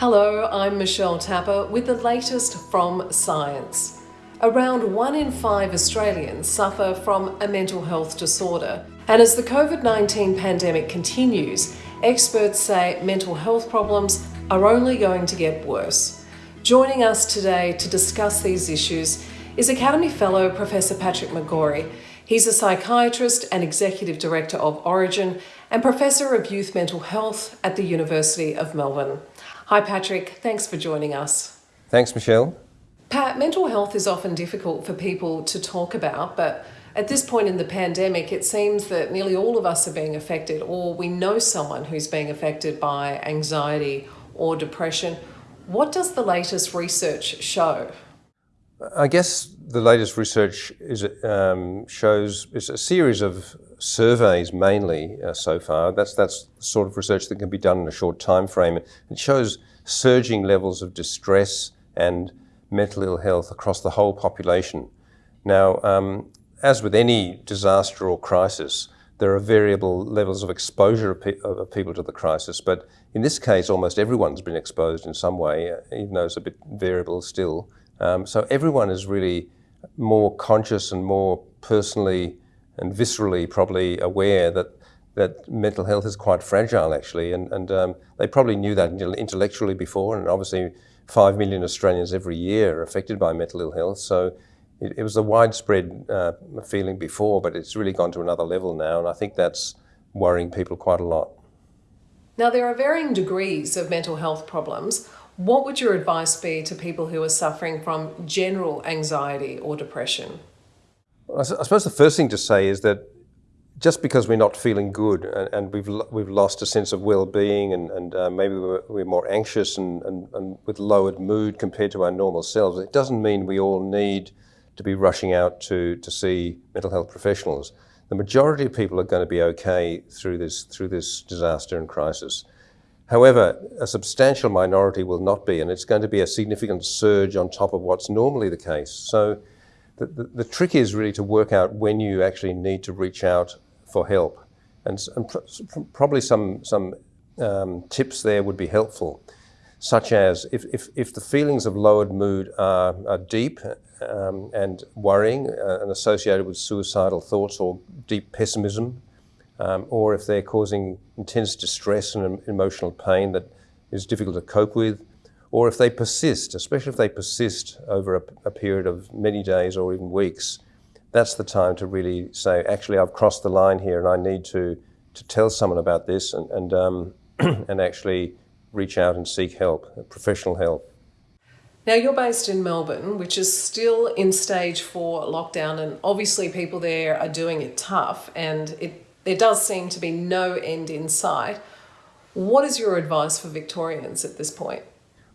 Hello, I'm Michelle Tapper with the latest from Science. Around one in five Australians suffer from a mental health disorder, and as the COVID 19 pandemic continues, experts say mental health problems are only going to get worse. Joining us today to discuss these issues is Academy Fellow Professor Patrick McGorry. He's a psychiatrist and executive director of Orygen and Professor of Youth Mental Health at the University of Melbourne. Hi, Patrick. Thanks for joining us. Thanks, Michelle. Pat, mental health is often difficult for people to talk about, but at this point in the pandemic, it seems that nearly all of us are being affected, or we know someone who's being affected by anxiety or depression. What does the latest research show? I guess the latest research is, um, shows is a series of surveys mainly uh, so far. That's that's the sort of research that can be done in a short time frame. It shows surging levels of distress and mental ill health across the whole population. Now, um, as with any disaster or crisis, there are variable levels of exposure of, pe of, people to the crisis, but in this case, almost everyone's been exposed in some way, even though it's a bit variable still. Um, so everyone is really more conscious and more personally and viscerally probably aware that that mental health is quite fragile actually, and, and um, they probably knew that intellectually before, and obviously five million Australians every year are affected by mental ill health. So it, it was a widespread uh, feeling before, but it's really gone to another level now, and I think that's worrying people quite a lot. Now there are varying degrees of mental health problems. What would your advice be to people who are suffering from general anxiety or depression? I suppose the first thing to say is that just because we're not feeling good and, and we've we've lost a sense of well-being and, and uh, maybe we're, we're, more anxious and, and, and, with lowered mood compared to our normal selves, it doesn't mean we all need to be rushing out to, to see mental health professionals. The majority of people are going to be okay through this, through this disaster and crisis. However, a substantial minority will not be, and it's going to be a significant surge on top of what's normally the case. So the, the, the trick is really to work out when you actually need to reach out for help. And, and pr probably some, some um, tips there would be helpful, such as if, if, if the feelings of lowered mood are, are deep um, and worrying uh, and associated with suicidal thoughts or deep pessimism, um, or if they're causing intense distress and emotional pain that is difficult to cope with, or if they persist, especially if they persist over a, a, period of many days or even weeks, that's the time to really say, actually, I've crossed the line here and I need to, to tell someone about this and, and, um, and actually reach out and seek help, professional help. Now, you're based in Melbourne, which is still in stage four lockdown, and obviously, people there are doing it tough, and it there does seem to be no end in sight. What is your advice for Victorians at this point?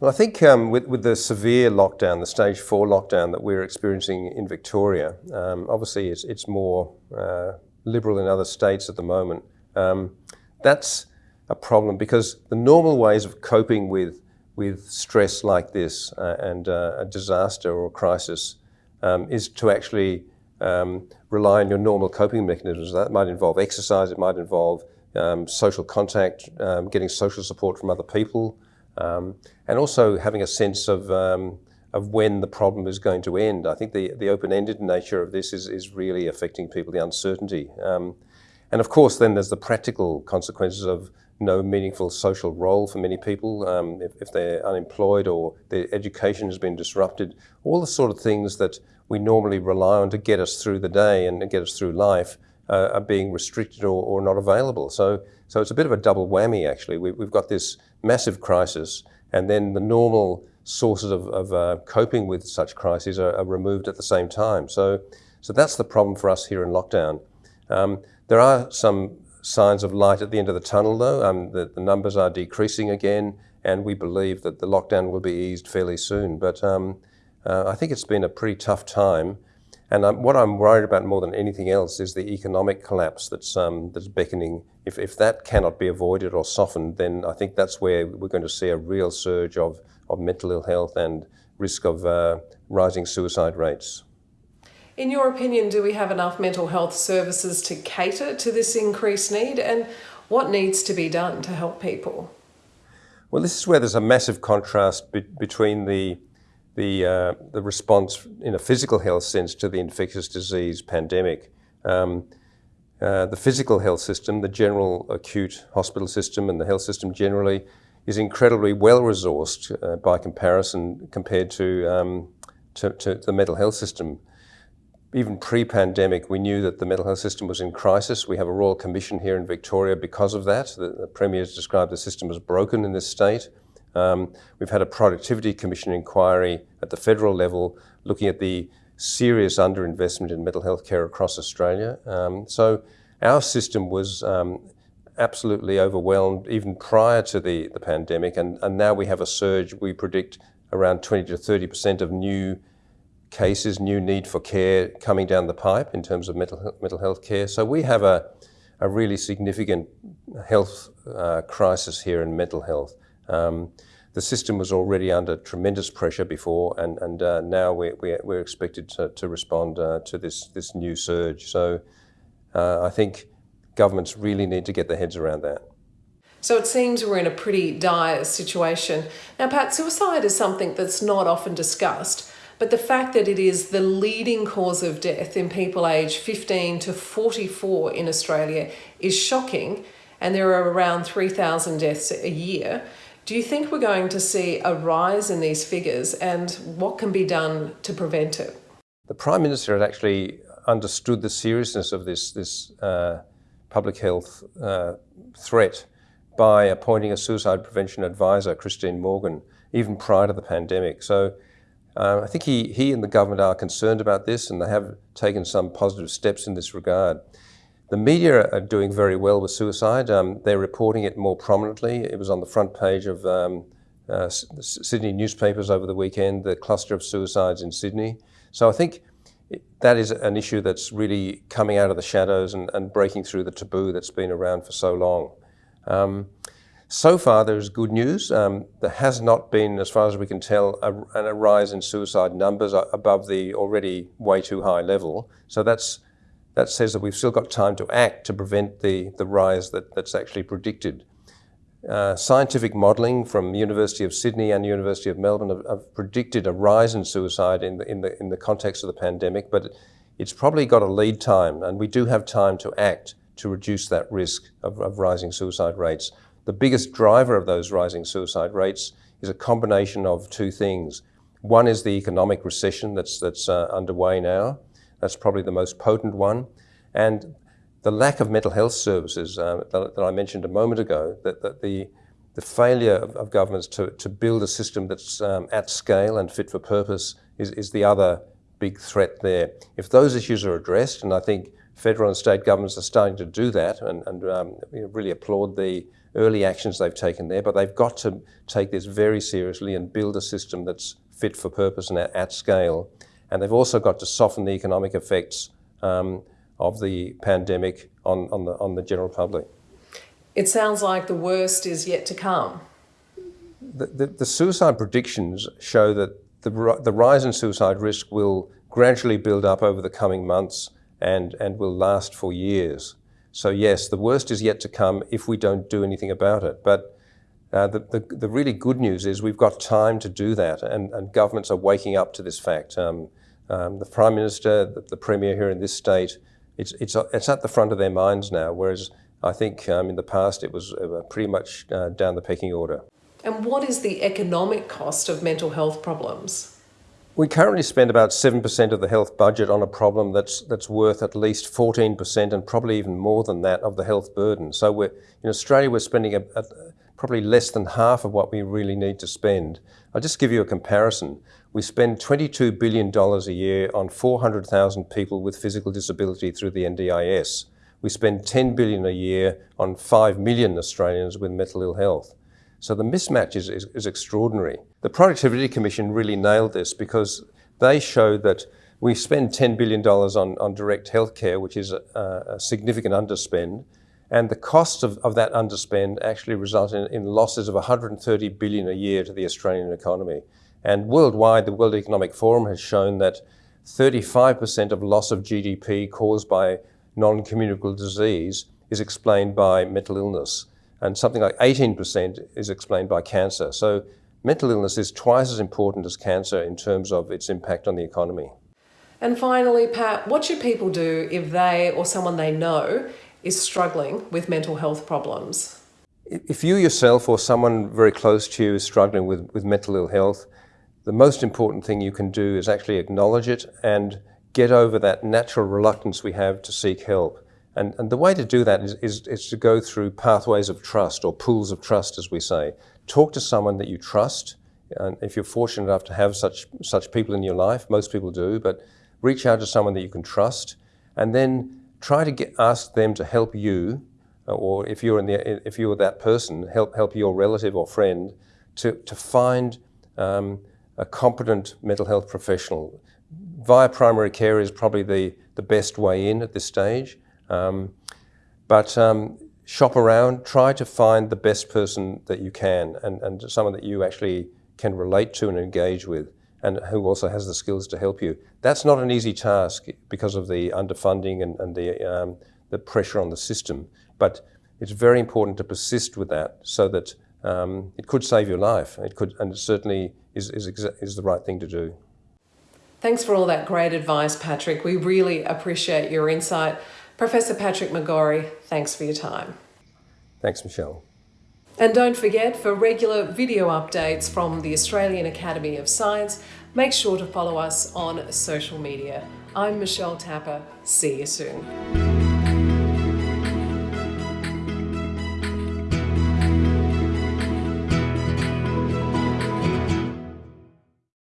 Well, I think um, with, with the severe lockdown, the stage four lockdown that we're experiencing in Victoria, um, obviously it's, it's more uh, liberal in other states at the moment. Um, that's a problem because the normal ways of coping with, with stress like this uh, and uh, a disaster or a crisis um, is to actually um, rely on your normal coping mechanisms. That might involve exercise, it might involve um, social contact, um, getting social support from other people, um, and also having a sense of, um, of when the problem is going to end. I think the, the open-ended nature of this is, is really affecting people, the uncertainty. Um, and of course, then there's the practical consequences of no meaningful social role for many people, um, if, if, they're unemployed or their education has been disrupted, all the sort of things that we normally rely on to get us through the day and get us through life uh, are being restricted or, or, not available. So, so it's a bit of a double whammy actually. We, have got this massive crisis and then the normal sources of, of uh, coping with such crises are, are, removed at the same time. So, so that's the problem for us here in lockdown. Um, there are some signs of light at the end of the tunnel, though. Um, the, the, numbers are decreasing again, and we believe that the lockdown will be eased fairly soon. But um, uh, I think it's been a pretty tough time. And um, what I'm worried about more than anything else is the economic collapse that's, um, that's beckoning. If, if that cannot be avoided or softened, then I think that's where we're going to see a real surge of, of mental ill health and risk of uh, rising suicide rates. In your opinion, do we have enough mental health services to cater to this increased need and what needs to be done to help people? Well, this is where there's a massive contrast be between the the, uh, the response in a physical health sense to the infectious disease pandemic. Um, uh, the physical health system, the general acute hospital system, and the health system generally is incredibly well resourced uh, by comparison compared to, um, to, to the mental health system even pre-pandemic, we knew that the mental health system was in crisis. We have a Royal Commission here in Victoria because of that. The, the Premier has described the system as broken in this state. Um, we've had a Productivity Commission inquiry at the federal level looking at the serious underinvestment in mental health care across Australia. Um, so our system was um, absolutely overwhelmed even prior to the, the pandemic, and, and now we have a surge. We predict around 20 to 30% of new cases, new need for care coming down the pipe in terms of mental, mental health care. So we have a, a really significant health uh, crisis here in mental health. Um, the system was already under tremendous pressure before, and, and uh, now we're, we're, expected to, to respond uh, to this, this new surge. So uh, I think governments really need to get their heads around that. So it seems we're in a pretty dire situation. Now, Pat, suicide is something that's not often discussed. But the fact that it is the leading cause of death in people aged 15 to 44 in Australia is shocking, and there are around 3,000 deaths a year. Do you think we're going to see a rise in these figures, and what can be done to prevent it? The Prime Minister had actually understood the seriousness of this, this uh, public health uh, threat by appointing a suicide prevention advisor, Christine Morgan, even prior to the pandemic. So uh, I think he, he and the government are concerned about this and they have taken some positive steps in this regard. The media are doing very well with suicide. Um, they're reporting it more prominently. It was on the front page of um, uh, Sydney newspapers over the weekend, the cluster of suicides in Sydney. So I think that is an issue that's really coming out of the shadows and, and breaking through the taboo that's been around for so long. Um, so far, there's good news. Um, there has not been, as far as we can tell, a, a, rise in suicide numbers above the already way too high level. So that's, that says that we've still got time to act to prevent the, the rise that, that's actually predicted. Uh, scientific modelling from the University of Sydney and University of Melbourne have, have, predicted a rise in suicide in the, in, the, in the context of the pandemic, but it's probably got a lead time, and we do have time to act to reduce that risk of, of rising suicide rates. The biggest driver of those rising suicide rates is a combination of two things. One is the economic recession that's, that's uh, underway now. That's probably the most potent one. And the lack of mental health services uh, that, that, I mentioned a moment ago, that, that the, the failure of, of, governments to, to build a system that's um, at scale and fit for purpose is, is the other big threat there. If those issues are addressed, and I think federal and state governments are starting to do that and, and um, really applaud the early actions they've taken there, but they've got to take this very seriously and build a system that's fit for purpose and at, at scale. And they've also got to soften the economic effects um, of the pandemic on, on, the, on the general public. It sounds like the worst is yet to come. The, the, the suicide predictions show that the, the rise in suicide risk will gradually build up over the coming months and, and will last for years. So yes, the worst is yet to come if we don't do anything about it. But uh, the, the, the, really good news is we've got time to do that, and, and governments are waking up to this fact. Um, um, the Prime Minister, the, the, Premier here in this state, it's, it's, it's at the front of their minds now, whereas I think um, in the past it was pretty much uh, down the pecking order. And what is the economic cost of mental health problems? We currently spend about 7% of the health budget on a problem that's, that's worth at least 14% and probably even more than that of the health burden. So we're, in Australia, we're spending a, a, probably less than half of what we really need to spend. I'll just give you a comparison. We spend $22 billion a year on 400,000 people with physical disability through the NDIS. We spend 10 billion a year on 5 million Australians with mental ill health. So the mismatch is, is, is extraordinary. The Productivity Commission really nailed this because they showed that we spend $10 billion on, on direct healthcare, which is a, a, significant underspend, and the cost of, of that underspend actually resulted in, in, losses of 130 billion a year to the Australian economy. And worldwide, the World Economic Forum has shown that 35% of loss of GDP caused by non-communicable disease is explained by mental illness. And something like 18% is explained by cancer. So mental illness is twice as important as cancer in terms of its impact on the economy. And finally, Pat, what should people do if they or someone they know is struggling with mental health problems? If you yourself or someone very close to you is struggling with, with mental ill health, the most important thing you can do is actually acknowledge it and get over that natural reluctance we have to seek help. And, and the way to do that is, is, is to go through pathways of trust or pools of trust, as we say. Talk to someone that you trust. And if you're fortunate enough to have such, such people in your life, most people do, but reach out to someone that you can trust and then try to get, ask them to help you, or if you're, in the, if you're that person, help, help your relative or friend to, to find um, a competent mental health professional. Via primary care is probably the, the best way in at this stage. Um, but um, shop around, try to find the best person that you can and, and someone that you actually can relate to and engage with and who also has the skills to help you. That's not an easy task because of the underfunding and, and the, um, the pressure on the system. But it's very important to persist with that so that um, it could save your life. It could, and it certainly is, is, is the right thing to do. Thanks for all that great advice, Patrick. We really appreciate your insight. Professor Patrick McGorry, thanks for your time. Thanks, Michelle. And don't forget, for regular video updates from the Australian Academy of Science, make sure to follow us on social media. I'm Michelle Tapper. See you soon.